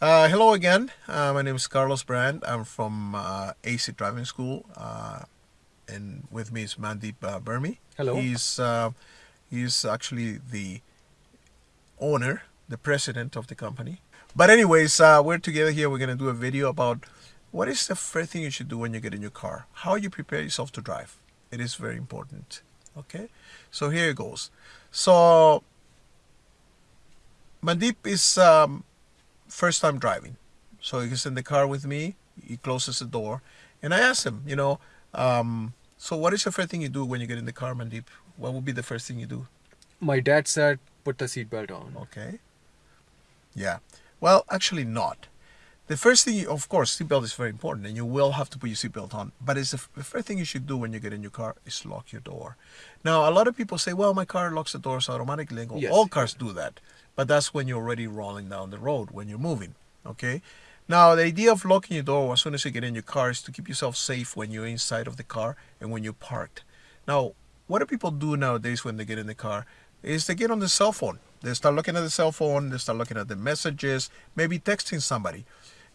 Uh, hello again. Uh, my name is Carlos Brand. I'm from uh, AC Driving School, uh, and with me is Mandeep uh, Burmi. Hello. He's uh, he's actually the owner, the president of the company. But anyways, uh, we're together here. We're gonna do a video about what is the first thing you should do when you get in your car. How you prepare yourself to drive. It is very important. Okay. So here it goes. So Mandeep is um, first time driving. So he's in the car with me. He closes the door, and I asked him, you know, um, so what is the first thing you do when you get in the car, Mandeep? What would be the first thing you do? My dad said put the seatbelt on. Okay. Yeah. Well, actually not. The first thing, you, of course, seatbelt is very important, and you will have to put your seatbelt on. But it's the, the first thing you should do when you get in your car is lock your door. Now, a lot of people say, "Well, my car locks the doors automatically." Go, Yes. All cars do that, but that's when you're already rolling down the road when you're moving. Okay. Now, the idea of locking your door as soon as you get in your car is to keep yourself safe when you're inside of the car and when you're parked. Now, what do people do nowadays when they get in the car? Is they get on the cell phone. They start looking at the cell phone. They start looking at the messages, maybe texting somebody.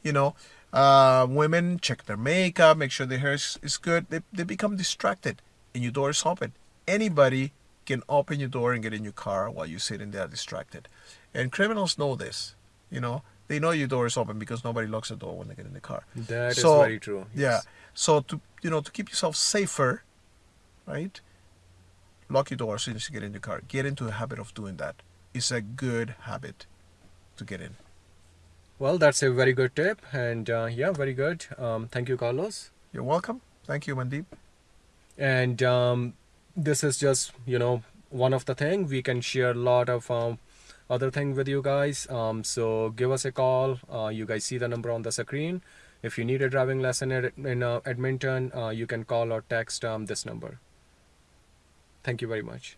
You know, uh, women check their makeup, make sure their hair is, is good. They, they become distracted, and your door is open. Anybody can open your door and get in your car while you're sitting there distracted. And criminals know this. You know, they know your door is open because nobody locks the door when they get in the car. That is So, very true. Yeah. So to you know to keep yourself safer, right? Lock your door as soon as you get in your car. Get into a habit of doing that. It's a good habit to get in. Well, that's a very good tip, and uh, yeah, very good. Um, thank you, Carlos. You're welcome. Thank you, Mandeep. And um, this is just you know one of the thing we can share a lot of um, other thing with you guys. Um, so give us a call. Uh, you guys see the number on the screen. If you need a driving lesson in, in uh, Edmonton, uh, you can call or text um, this number. Thank you very much.